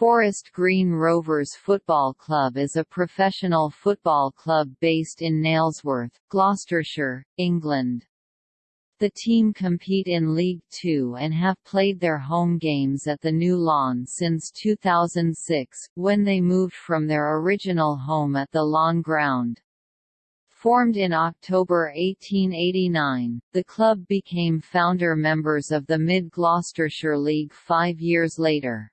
Forest Green Rovers Football Club is a professional football club based in Nailsworth, Gloucestershire, England. The team compete in League Two and have played their home games at the New Lawn since 2006, when they moved from their original home at the Lawn Ground. Formed in October 1889, the club became founder members of the Mid Gloucestershire League five years later.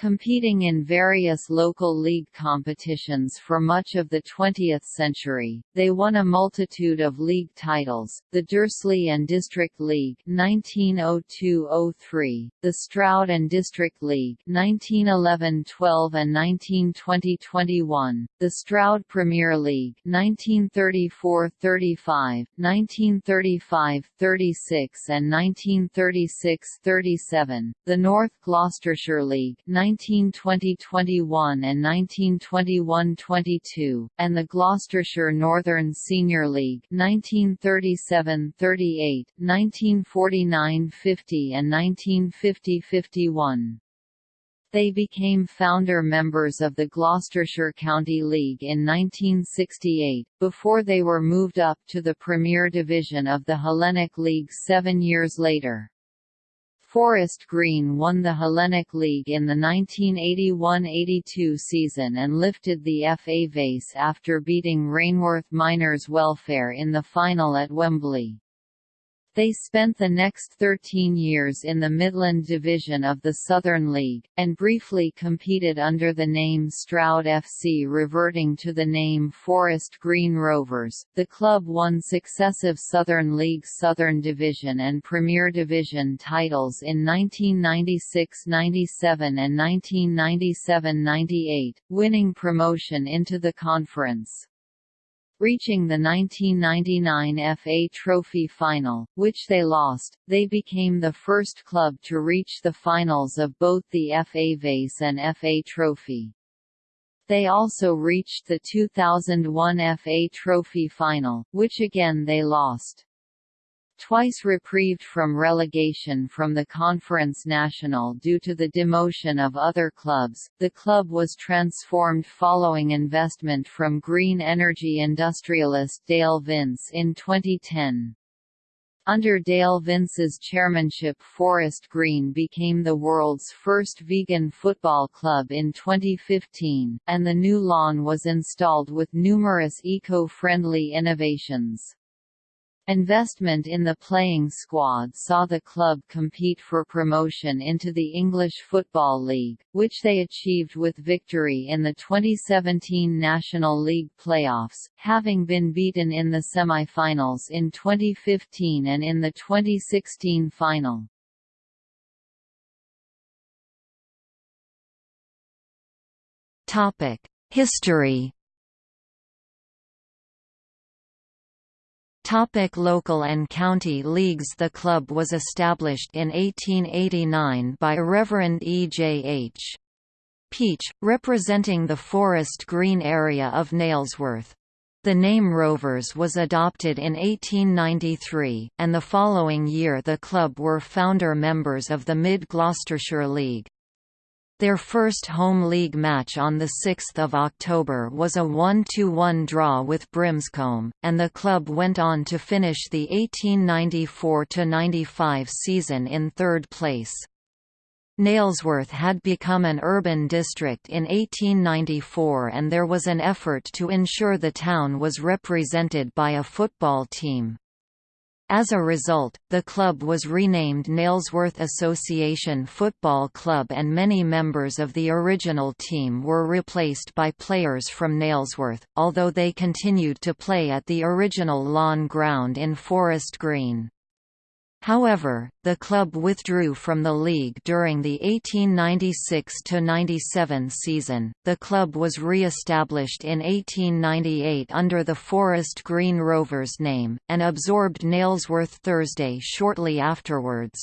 Competing in various local league competitions for much of the 20th century, they won a multitude of league titles, the Dursley and District League 1902–03, the Stroud and District League 1911–12 and 1920–21, the Stroud Premier League 1934–35, 1935–36 and 1936–37, the North Gloucestershire League 1920–21 and 1921–22, and the Gloucestershire Northern Senior League 1937–38, 1949–50 and 1950–51. They became founder members of the Gloucestershire County League in 1968, before they were moved up to the Premier Division of the Hellenic League seven years later. Forest Green won the Hellenic League in the 1981–82 season and lifted the FA Vase after beating Rainworth Miners Welfare in the final at Wembley. They spent the next 13 years in the Midland Division of the Southern League, and briefly competed under the name Stroud FC reverting to the name Forest Green Rovers. The club won successive Southern League Southern Division and Premier Division titles in 1996–97 and 1997–98, winning promotion into the conference reaching the 1999 FA Trophy final, which they lost. They became the first club to reach the finals of both the FA Vase and FA Trophy. They also reached the 2001 FA Trophy final, which again they lost. Twice reprieved from relegation from the Conference National due to the demotion of other clubs, the club was transformed following investment from green energy industrialist Dale Vince in 2010. Under Dale Vince's chairmanship Forest Green became the world's first vegan football club in 2015, and the new lawn was installed with numerous eco-friendly innovations. Investment in the playing squad saw the club compete for promotion into the English Football League, which they achieved with victory in the 2017 National League playoffs, having been beaten in the semi-finals in 2015 and in the 2016 final. History Topic local and county leagues The club was established in 1889 by Reverend E. J. H. Peach, representing the Forest Green area of Nailsworth. The name Rovers was adopted in 1893, and the following year the club were founder members of the Mid Gloucestershire League. Their first home league match on 6 October was a 1–1 draw with Brimscombe, and the club went on to finish the 1894–95 season in third place. Nailsworth had become an urban district in 1894 and there was an effort to ensure the town was represented by a football team. As a result, the club was renamed Nailsworth Association Football Club and many members of the original team were replaced by players from Nailsworth, although they continued to play at the original lawn ground in Forest Green. However, the club withdrew from the league during the 1896–97 season. The club was re-established in 1898 under the Forest Green Rovers name, and absorbed Nailsworth Thursday shortly afterwards.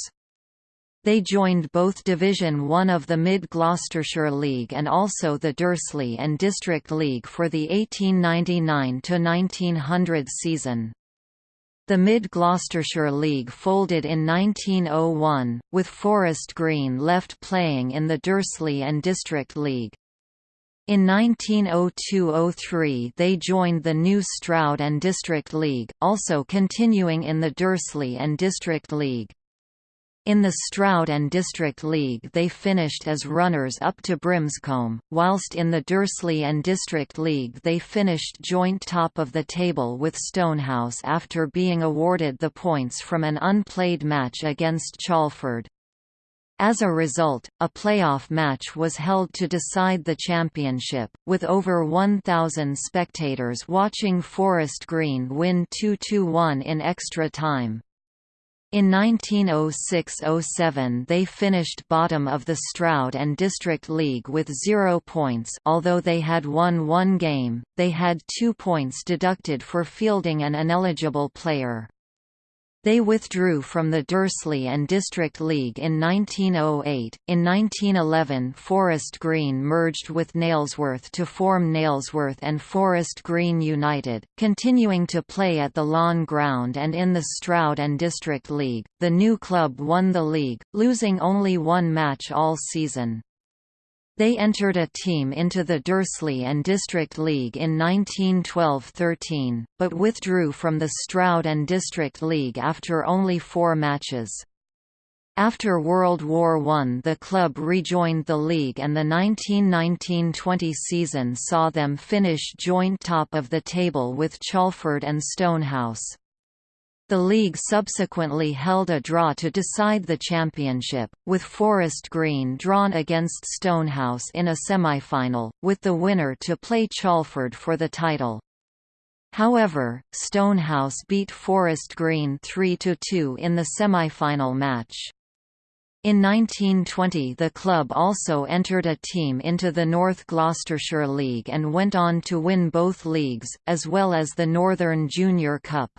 They joined both Division One of the Mid-Gloucestershire League and also the Dursley and District League for the 1899–1900 season. The Mid-Gloucestershire League folded in 1901, with Forest Green left playing in the Dursley and District League. In 1902–03 they joined the new Stroud and District League, also continuing in the Dursley and District League. In the Stroud and District League they finished as runners-up to Brimscombe, whilst in the Dursley and District League they finished joint top of the table with Stonehouse after being awarded the points from an unplayed match against Chalford. As a result, a playoff match was held to decide the championship, with over 1,000 spectators watching Forest Green win 2–1 in extra time. In 1906–07 they finished bottom of the Stroud and District League with zero points although they had won one game, they had two points deducted for fielding an ineligible player. They withdrew from the Dursley and District League in 1908. In 1911, Forest Green merged with Nailsworth to form Nailsworth and Forest Green United, continuing to play at the Lawn Ground and in the Stroud and District League. The new club won the league, losing only one match all season. They entered a team into the Dursley and District League in 1912–13, but withdrew from the Stroud and District League after only four matches. After World War I the club rejoined the league and the 1919–20 season saw them finish joint top of the table with Chalford and Stonehouse. The league subsequently held a draw to decide the championship, with Forest Green drawn against Stonehouse in a semi-final, with the winner to play Chalford for the title. However, Stonehouse beat Forest Green 3–2 in the semi-final match. In 1920 the club also entered a team into the North Gloucestershire League and went on to win both leagues, as well as the Northern Junior Cup.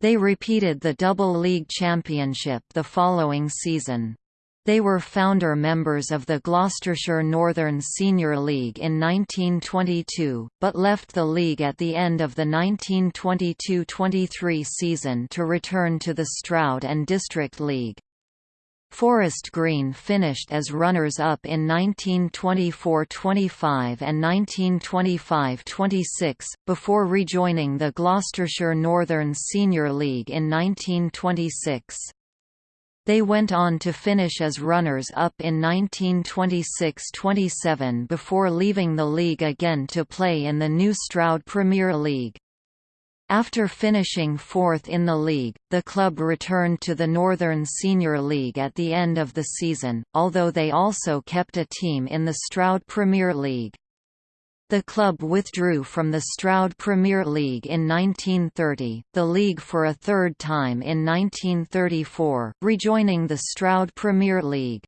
They repeated the double league championship the following season. They were founder members of the Gloucestershire Northern Senior League in 1922, but left the league at the end of the 1922–23 season to return to the Stroud and District League. Forest Green finished as runners-up in 1924–25 and 1925–26, before rejoining the Gloucestershire Northern Senior League in 1926. They went on to finish as runners-up in 1926–27 before leaving the league again to play in the new Stroud Premier League. After finishing fourth in the league, the club returned to the Northern Senior League at the end of the season, although they also kept a team in the Stroud Premier League. The club withdrew from the Stroud Premier League in 1930, the league for a third time in 1934, rejoining the Stroud Premier League.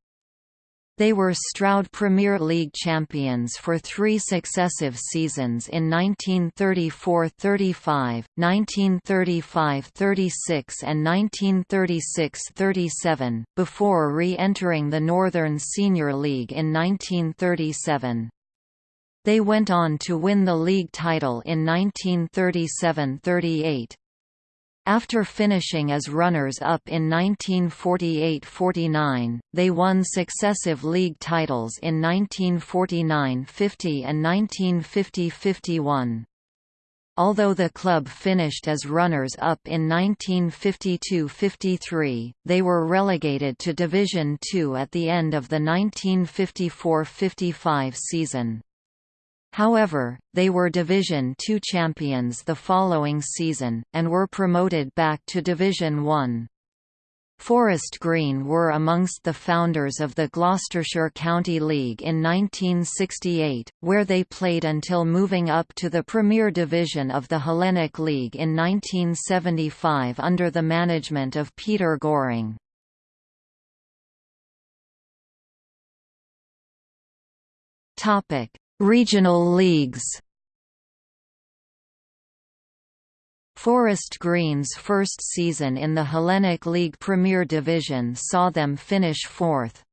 They were Stroud Premier League champions for three successive seasons in 1934–35, 1935–36 and 1936–37, before re-entering the Northern Senior League in 1937. They went on to win the league title in 1937–38. After finishing as runners-up in 1948–49, they won successive league titles in 1949–50 and 1950–51. Although the club finished as runners-up in 1952–53, they were relegated to Division Two at the end of the 1954–55 season. However, they were Division Two champions the following season, and were promoted back to Division One. Forest Green were amongst the founders of the Gloucestershire County League in 1968, where they played until moving up to the Premier Division of the Hellenic League in 1975 under the management of Peter Goring. Regional leagues Forest Green's first season in the Hellenic League Premier Division saw them finish fourth.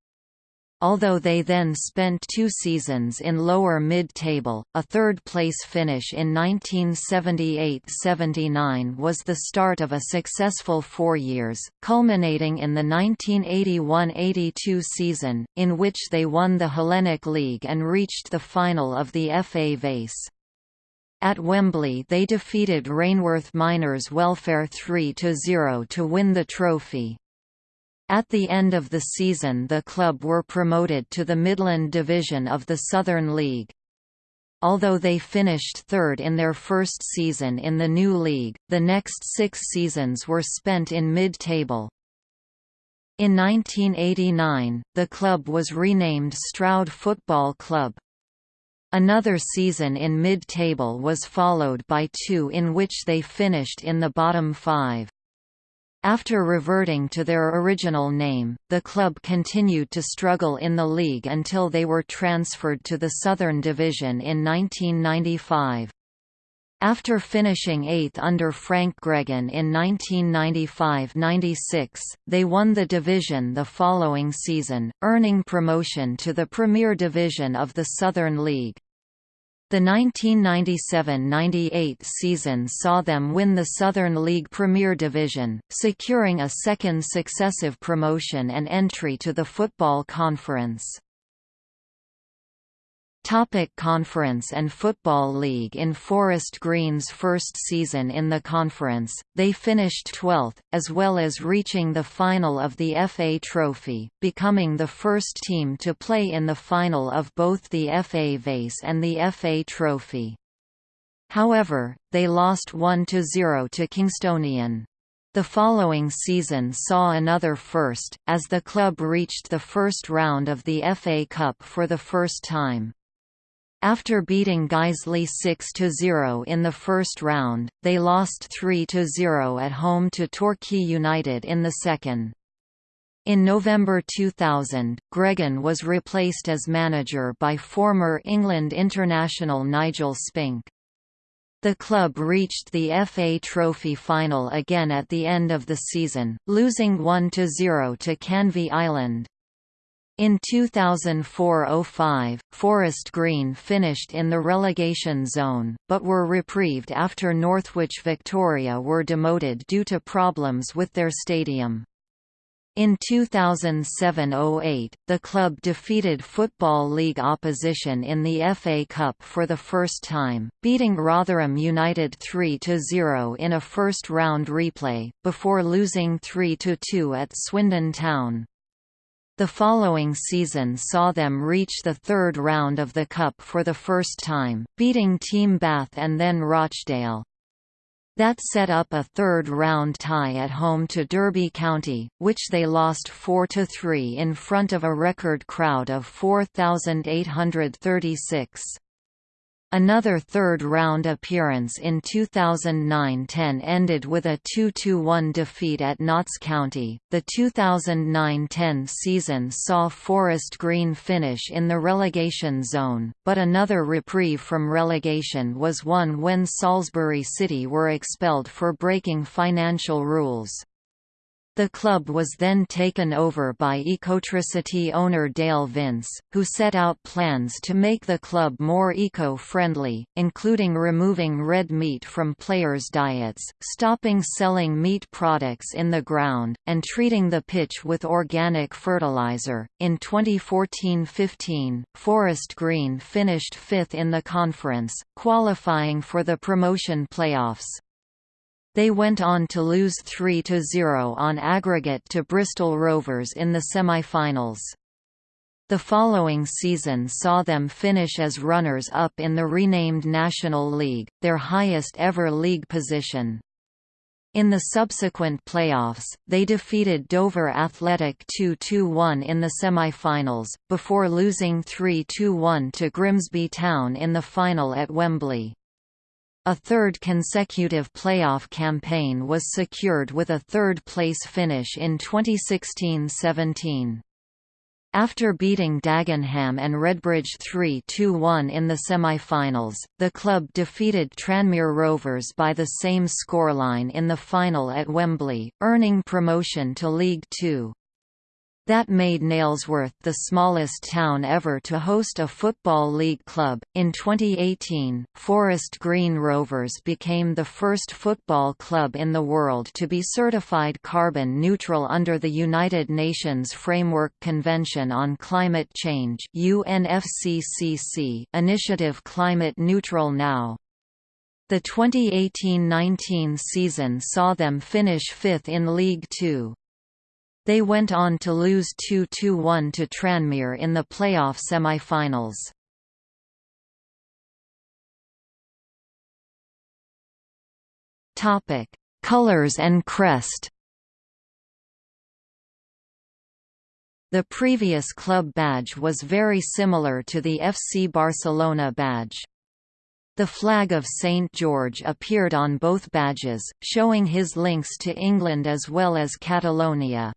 Although they then spent two seasons in lower mid-table. A third-place finish in 1978–79 was the start of a successful four years, culminating in the 1981–82 season, in which they won the Hellenic League and reached the final of the FA Vase. At Wembley they defeated Rainworth Miners Welfare 3–0 to win the trophy. At the end of the season the club were promoted to the Midland Division of the Southern League. Although they finished third in their first season in the new league, the next six seasons were spent in mid-table. In 1989, the club was renamed Stroud Football Club. Another season in mid-table was followed by two in which they finished in the bottom five. After reverting to their original name, the club continued to struggle in the league until they were transferred to the Southern Division in 1995. After finishing eighth under Frank Gregan in 1995–96, they won the division the following season, earning promotion to the Premier Division of the Southern League. The 1997–98 season saw them win the Southern League Premier Division, securing a second successive promotion and entry to the Football Conference. Topic Conference and Football League In Forest Green's first season in the conference, they finished 12th, as well as reaching the final of the FA Trophy, becoming the first team to play in the final of both the FA Vase and the FA Trophy. However, they lost 1–0 to Kingstonian. The following season saw another first, as the club reached the first round of the FA Cup for the first time. After beating Guiseley 6–0 in the first round, they lost 3–0 at home to Torquay United in the second. In November 2000, Gregan was replaced as manager by former England international Nigel Spink. The club reached the FA Trophy final again at the end of the season, losing 1–0 to Canvey Island. In 2004–05, Forest Green finished in the relegation zone, but were reprieved after Northwich Victoria were demoted due to problems with their stadium. In 2007–08, the club defeated Football League opposition in the FA Cup for the first time, beating Rotherham United 3–0 in a first-round replay, before losing 3–2 at Swindon Town. The following season saw them reach the third round of the Cup for the first time, beating Team Bath and then Rochdale. That set up a third-round tie at home to Derby County, which they lost 4–3 in front of a record crowd of 4,836. Another third-round appearance in 2009–10 ended with a 2–1 defeat at Notts County. The 2009–10 season saw Forest Green finish in the relegation zone, but another reprieve from relegation was won when Salisbury City were expelled for breaking financial rules. The club was then taken over by Ecotricity owner Dale Vince, who set out plans to make the club more eco-friendly, including removing red meat from players' diets, stopping selling meat products in the ground, and treating the pitch with organic fertilizer. In 2014-15, Forest Green finished fifth in the conference, qualifying for the promotion playoffs. They went on to lose 3–0 on aggregate to Bristol Rovers in the semi-finals. The following season saw them finish as runners-up in the renamed National League, their highest ever league position. In the subsequent playoffs, they defeated Dover Athletic 2–1 in the semi-finals, before losing 3–1 to Grimsby Town in the final at Wembley. A third consecutive playoff campaign was secured with a third-place finish in 2016–17. After beating Dagenham and Redbridge 3–1 in the semi-finals, the club defeated Tranmere Rovers by the same scoreline in the final at Wembley, earning promotion to League Two. That made Nailsworth the smallest town ever to host a Football League club. In 2018, Forest Green Rovers became the first football club in the world to be certified carbon neutral under the United Nations Framework Convention on Climate Change (UNFCCC) initiative Climate Neutral Now. The 2018–19 season saw them finish fifth in League Two. They went on to lose 2–1 to Tranmere in the playoff semi-finals. Colors and crest. The previous club badge was very similar to the FC Barcelona badge. The flag of St George appeared on both badges, showing his links to England as well as Catalonia.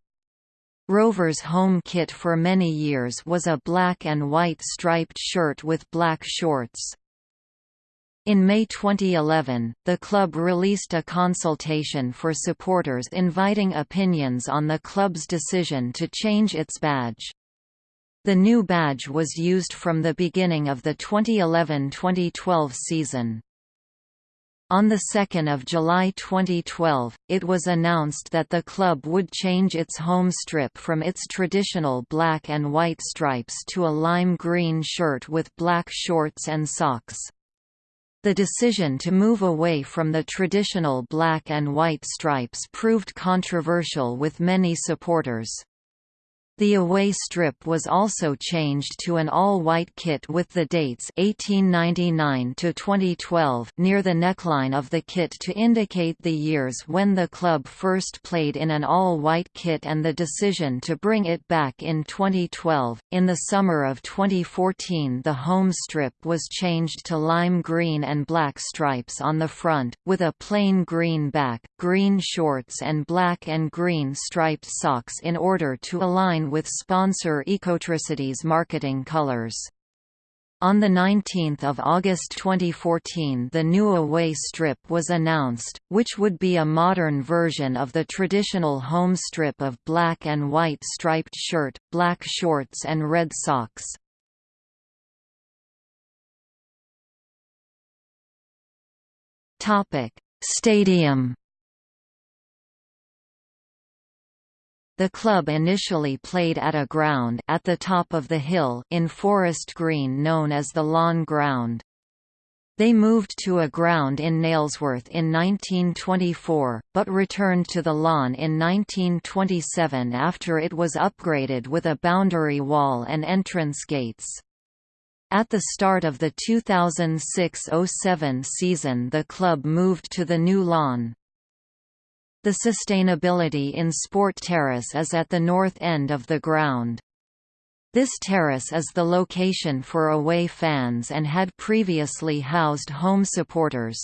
Rovers' home kit for many years was a black and white striped shirt with black shorts. In May 2011, the club released a consultation for supporters inviting opinions on the club's decision to change its badge. The new badge was used from the beginning of the 2011–2012 season. On 2 July 2012, it was announced that the club would change its home strip from its traditional black and white stripes to a lime green shirt with black shorts and socks. The decision to move away from the traditional black and white stripes proved controversial with many supporters. The away strip was also changed to an all-white kit with the dates 1899 to 2012 near the neckline of the kit to indicate the years when the club first played in an all-white kit and the decision to bring it back in 2012. In the summer of 2014, the home strip was changed to lime green and black stripes on the front with a plain green back, green shorts and black and green striped socks in order to align with sponsor Ecotricity's marketing colors. On 19 August 2014 the new away strip was announced, which would be a modern version of the traditional home strip of black and white striped shirt, black shorts and red socks. Stadium The club initially played at a ground at the top of the hill in Forest Green known as the Lawn Ground. They moved to a ground in Nailsworth in 1924, but returned to the lawn in 1927 after it was upgraded with a boundary wall and entrance gates. At the start of the 2006–07 season the club moved to the new lawn. The sustainability in Sport Terrace is at the north end of the ground. This terrace is the location for away fans and had previously housed home supporters.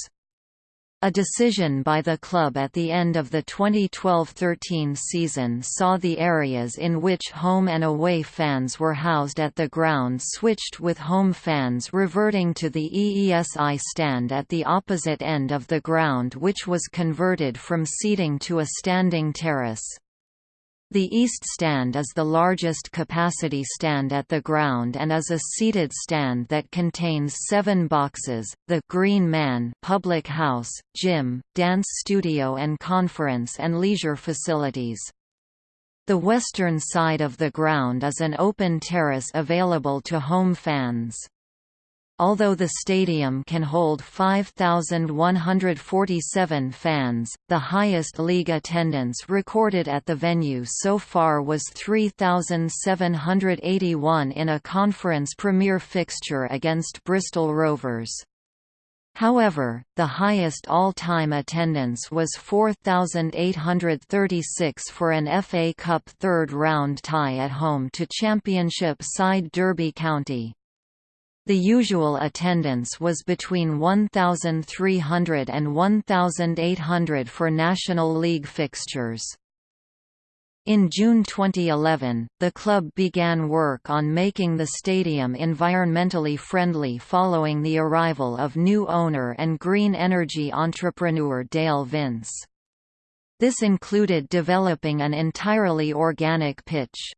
A decision by the club at the end of the 2012–13 season saw the areas in which home and away fans were housed at the ground switched with home fans reverting to the EESI stand at the opposite end of the ground which was converted from seating to a standing terrace. The East Stand is the largest capacity stand at the ground and is a seated stand that contains seven boxes, the Green Man public house, gym, dance studio and conference and leisure facilities. The western side of the ground is an open terrace available to home fans. Although the stadium can hold 5,147 fans, the highest league attendance recorded at the venue so far was 3,781 in a Conference Premier fixture against Bristol Rovers. However, the highest all-time attendance was 4,836 for an FA Cup third-round tie at home to Championship side Derby County. The usual attendance was between 1,300 and 1,800 for National League fixtures. In June 2011, the club began work on making the stadium environmentally friendly following the arrival of new owner and green energy entrepreneur Dale Vince. This included developing an entirely organic pitch.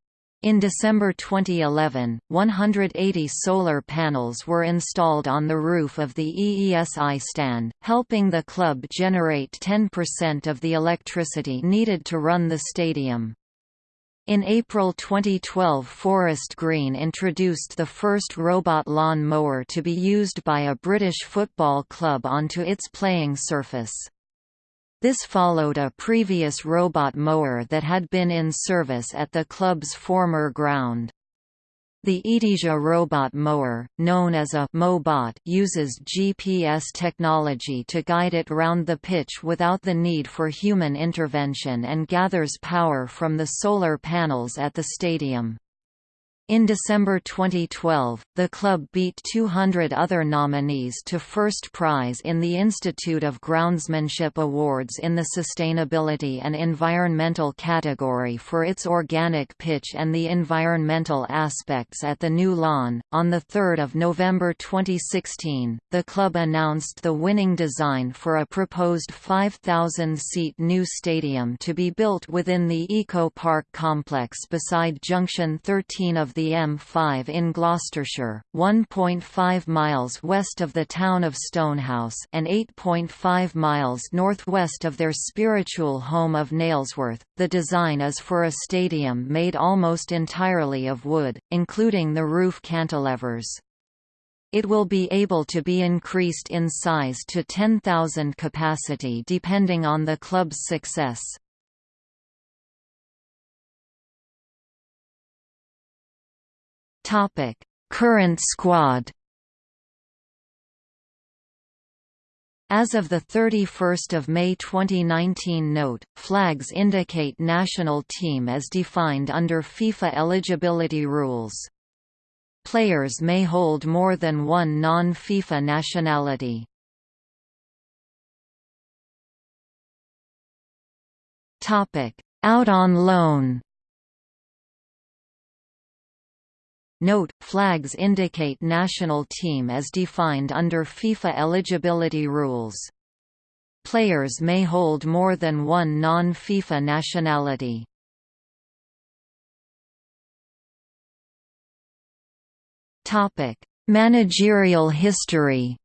In December 2011, 180 solar panels were installed on the roof of the EESI stand, helping the club generate 10% of the electricity needed to run the stadium. In April 2012 Forest Green introduced the first robot lawn mower to be used by a British football club onto its playing surface. This followed a previous robot mower that had been in service at the club's former ground. The Etesia robot mower, known as a Mobot, uses GPS technology to guide it round the pitch without the need for human intervention and gathers power from the solar panels at the stadium. In December 2012, the club beat 200 other nominees to first prize in the Institute of Groundsmanship Awards in the Sustainability and Environmental category for its organic pitch and the environmental aspects at the new lawn. On 3 November 2016, the club announced the winning design for a proposed 5,000-seat new stadium to be built within the Eco Park complex beside Junction 13 of the M5 in Gloucestershire, 1.5 miles west of the town of Stonehouse and 8.5 miles northwest of their spiritual home of Nailsworth. The design is for a stadium made almost entirely of wood, including the roof cantilevers. It will be able to be increased in size to 10,000 capacity depending on the club's success. Topic: Current squad. As of 31 May 2019 Note, flags indicate national team as defined under FIFA eligibility rules. Players may hold more than one non-FIFA nationality. Out on loan Note, flags indicate national team as defined under FIFA eligibility rules. Players may hold more than one non-FIFA nationality. Managerial history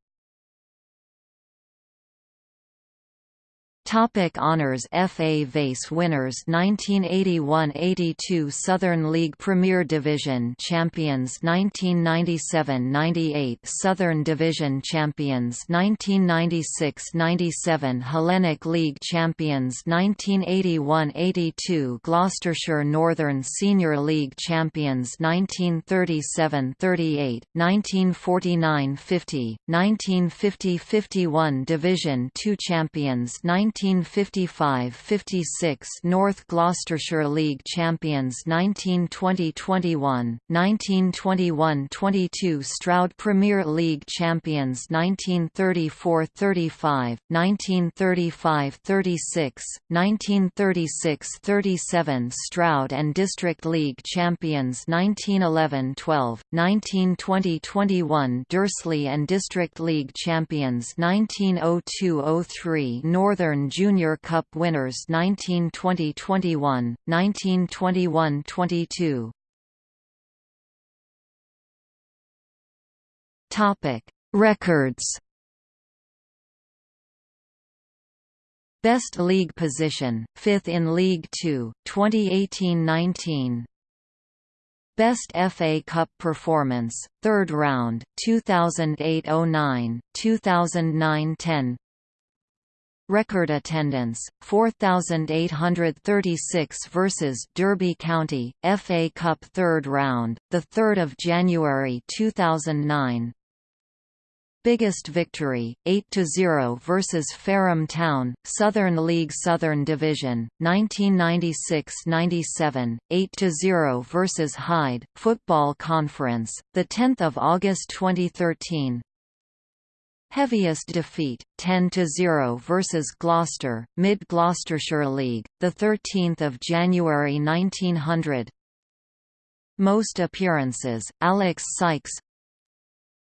Topic honors FA Vase winners 1981–82 Southern League Premier Division champions 1997–98 Southern Division champions 1996–97 Hellenic League champions 1981–82 Gloucestershire Northern Senior League champions 1937–38 1949–50 1950–51 Division 2 champions 19 1955–56 North Gloucestershire League champions 1920–21, 1921–22 Stroud Premier League champions 1934–35, 1935–36, 1936–37 Stroud and District League champions 1911–12, 1920–21 Dursley and District League champions 1902–03 Northern Junior Cup winners 1920–21, 1921–22. Topic: Records. Best league position, 5th in League 2, 2018–19. Best FA Cup performance, 3rd round, 2008–09, 2009–10 Record attendance 4836 versus Derby County FA Cup 3rd round the 3rd of January 2009 Biggest victory 8-0 versus Fareham Town Southern League Southern Division 1996-97 8-0 versus Hyde Football Conference the 10th of August 2013 Heaviest defeat, 10–0 versus Gloucester, Mid-Gloucestershire League, 13 January 1900 Most appearances, Alex Sykes.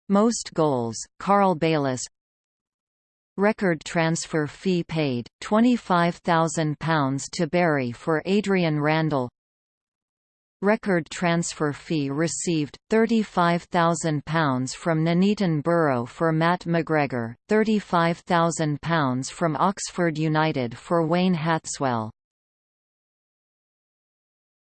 Most goals, Carl Bayliss. Record transfer fee paid, £25,000 to Barry for Adrian Randall Record transfer fee received, £35,000 from Nuneaton Borough for Matt McGregor, £35,000 from Oxford United for Wayne Hatswell,